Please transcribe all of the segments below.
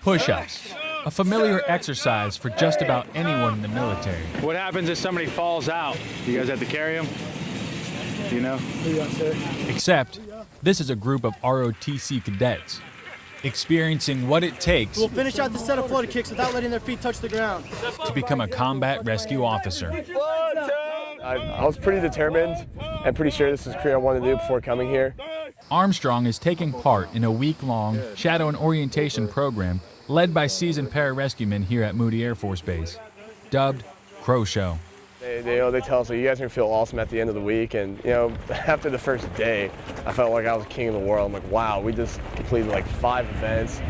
Push ups, a familiar exercise for just about anyone in the military. What happens if somebody falls out? You guys have to carry them? Do you know? Except, this is a group of ROTC cadets experiencing what it takes We'll finish out the set of floater kicks without letting their feet touch the ground. to become a combat rescue officer. I, I was pretty determined and pretty sure this is a career I wanted to do before coming here. Armstrong is taking part in a week long shadow and orientation program led by seasoned pararescuemen here at Moody Air Force Base, dubbed CRO Show. They, they, you know, they tell us, you guys are gonna feel awesome at the end of the week. And, you know, after the first day, I felt like I was king of the world. I'm like, wow, we just completed like five events.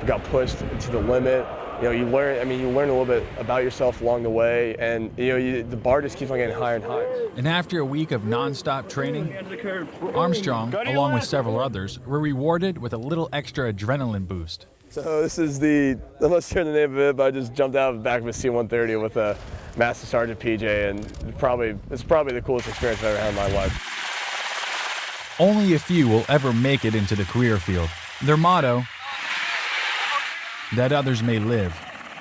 We got pushed to the limit. You know, you learn, I mean, you learn a little bit about yourself along the way. And, you know, you, the bar just keeps on getting higher and higher. And after a week of nonstop training, Armstrong, along with several others, were rewarded with a little extra adrenaline boost. So this is the, I'm not sure the name of it, but I just jumped out of the back of a C-130 with a Master Sergeant PJ, and probably, it's probably the coolest experience I've ever had in my life. Only a few will ever make it into the career field. Their motto, that others may live.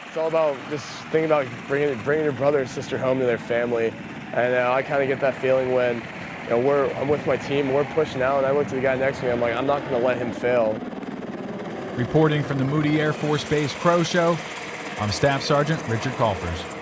It's all about just thinking about bringing, bringing your brother and sister home to their family. And uh, I kind of get that feeling when you know, we're, I'm with my team, we're pushing out, and I look to the guy next to me, I'm like, I'm not going to let him fail. Reporting from the Moody Air Force Base CRO Show, I'm Staff Sergeant Richard Colfers.